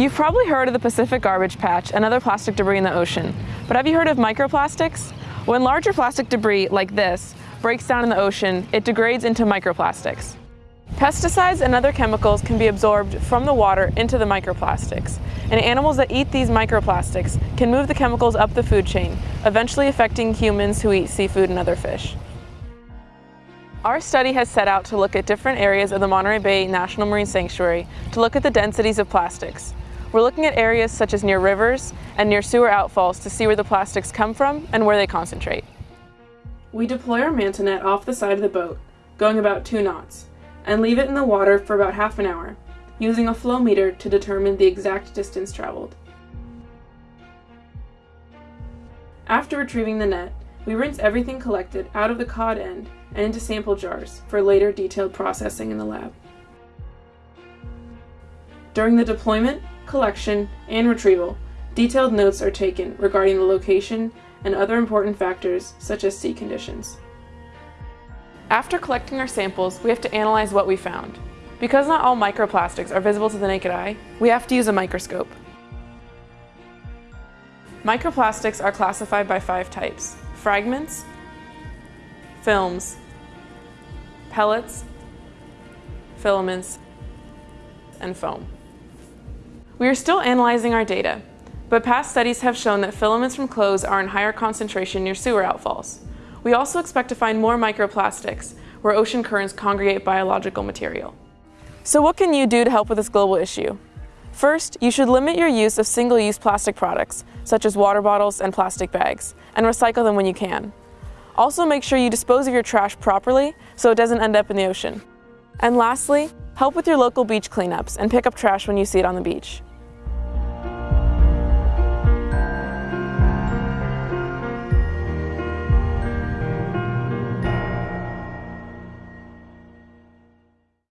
You've probably heard of the Pacific Garbage Patch and other plastic debris in the ocean, but have you heard of microplastics? When larger plastic debris, like this, breaks down in the ocean, it degrades into microplastics. Pesticides and other chemicals can be absorbed from the water into the microplastics, and animals that eat these microplastics can move the chemicals up the food chain, eventually affecting humans who eat seafood and other fish. Our study has set out to look at different areas of the Monterey Bay National Marine Sanctuary to look at the densities of plastics. We're looking at areas such as near rivers and near sewer outfalls to see where the plastics come from and where they concentrate. We deploy our manta net off the side of the boat, going about two knots and leave it in the water for about half an hour, using a flow meter to determine the exact distance traveled. After retrieving the net, we rinse everything collected out of the cod end and into sample jars for later detailed processing in the lab. During the deployment, collection, and retrieval, detailed notes are taken regarding the location and other important factors such as sea conditions. After collecting our samples, we have to analyze what we found. Because not all microplastics are visible to the naked eye, we have to use a microscope. Microplastics are classified by five types. Fragments, films, pellets, filaments, and foam. We are still analyzing our data, but past studies have shown that filaments from clothes are in higher concentration near sewer outfalls. We also expect to find more microplastics where ocean currents congregate biological material. So what can you do to help with this global issue? First, you should limit your use of single-use plastic products, such as water bottles and plastic bags, and recycle them when you can. Also make sure you dispose of your trash properly so it doesn't end up in the ocean. And lastly, help with your local beach cleanups and pick up trash when you see it on the beach.